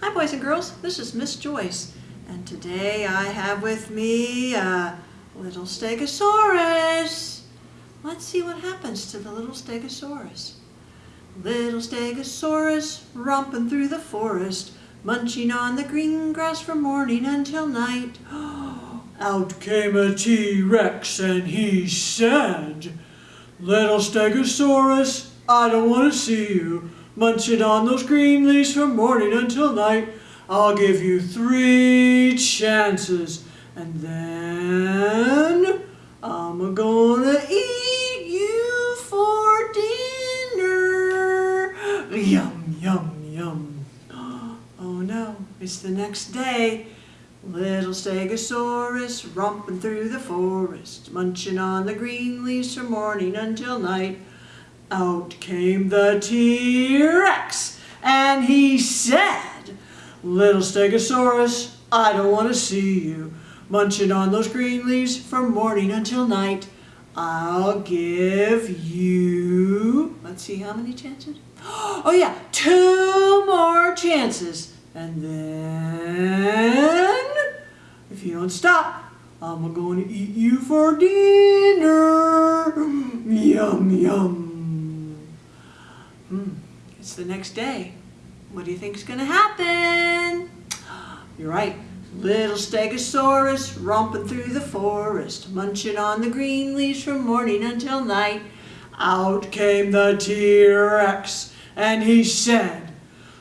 Hi boys and girls, this is Miss Joyce and today I have with me a little stegosaurus. Let's see what happens to the little stegosaurus. Little stegosaurus romping through the forest, munching on the green grass from morning until night. Out came a T-Rex and he said, Little stegosaurus, I don't want to see you. Munching on those green leaves from morning until night. I'll give you three chances. And then I'm gonna eat you for dinner. Yum, yum, yum. Oh no, it's the next day. Little stegosaurus romping through the forest, munching on the green leaves from morning until night. Out came the T-Rex and he said, Little Stegosaurus, I don't want to see you munching on those green leaves from morning until night. I'll give you, let's see how many chances? Oh yeah, two more chances. And then, if you don't stop, I'm going to eat you for dinner. Yum, yum. It's the next day. What do you think is going to happen? You're right. Little Stegosaurus romping through the forest, munching on the green leaves from morning until night. Out came the T-Rex and he said,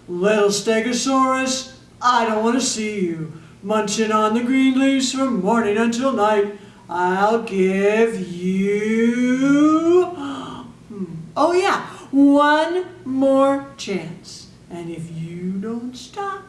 Little Stegosaurus, I don't want to see you munching on the green leaves from morning until night. I'll give you... Hmm. Oh yeah, one more chance. And if you don't stop,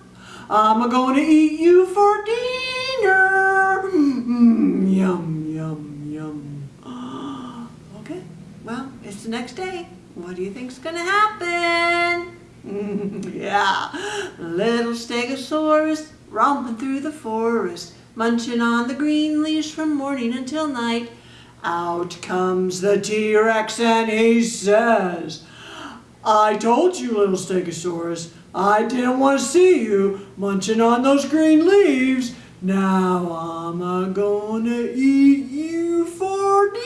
I'm going to eat you for dinner. Mm, yum, yum, yum. okay, well, it's the next day. What do you think's going to happen? yeah, little stegosaurus romping through the forest, munching on the green leaves from morning until night. Out comes the T-Rex and he says, I told you, little Stegosaurus, I didn't want to see you munching on those green leaves. Now I'm a gonna eat you for dinner.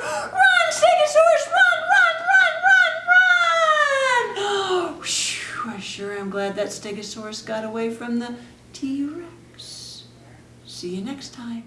Run, Stegosaurus, run, run, run, run, run! Whew, I sure am glad that Stegosaurus got away from the T-Rex. See you next time.